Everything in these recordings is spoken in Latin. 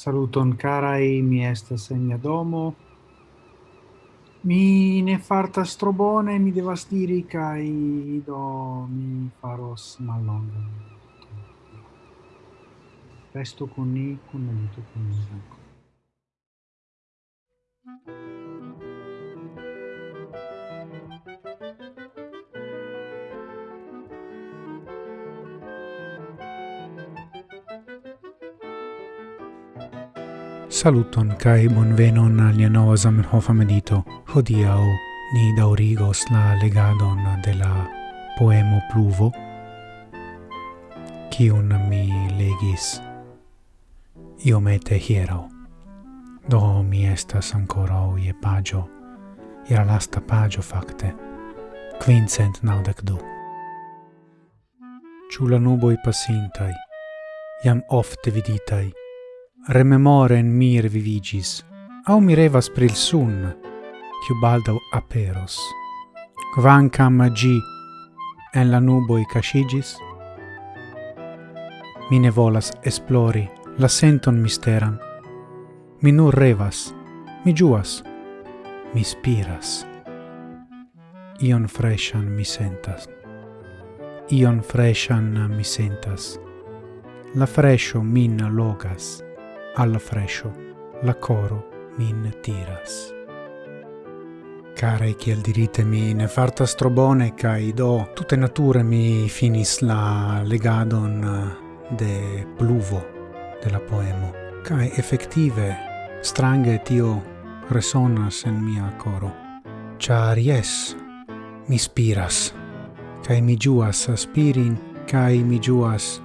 Saluton carai, mi estas en mia domo. Mi ne fartas tro bone, mi devas diri kaj do mi faros mallonga. Resto con ni, con ni, con ni. Thank you. Saluton kai bonvenon al nova Zamenhof medito. Hodiaŭ ni daŭrigos la legadon de la poemo Pluvo, kiun mi legis iomete hieraŭ. Do mi estas ankoraŭ je paĝo, je la lasta pagio facte, quincent naudec du. Ciu la nuboi passintai, jam ofte viditai, rememoren mir vivigis, au mirevas pril sun, quiu baldau aperos. Quancam gi en la nuboi cascigis, mi ne volas esplori la senton misteran, mi nur revas, mi giuas, mi spiras. Ion freshan mi sentas. Ion freshan mi sentas. La fresho min logas alla fresco la coro min tiras. Care kiel dirite mi ne fartas tro bone kaj do tutte nature mi finis la legadon eh, de pluvo de la poemo. Kaj effettive strange tio resonas en mia coro. Char yes mi spiras ca mi giuas aspirin ca mi giuas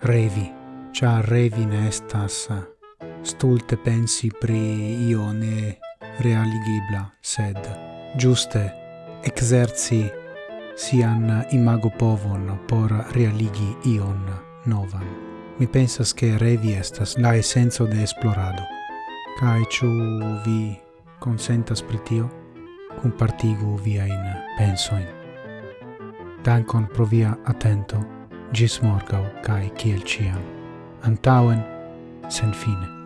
revi. Cia revine estas stulte pensi pri io ne realigibla, sed giuste exerci sian imago povon por realigi ion novan. Mi pensas che revi estas la essenzo de esplorado. Cae ciu vi consentas pri tio, compartigu viain pensoin. Dankon pro via attento, gis morgau cae ciel ciam antauen sen fine.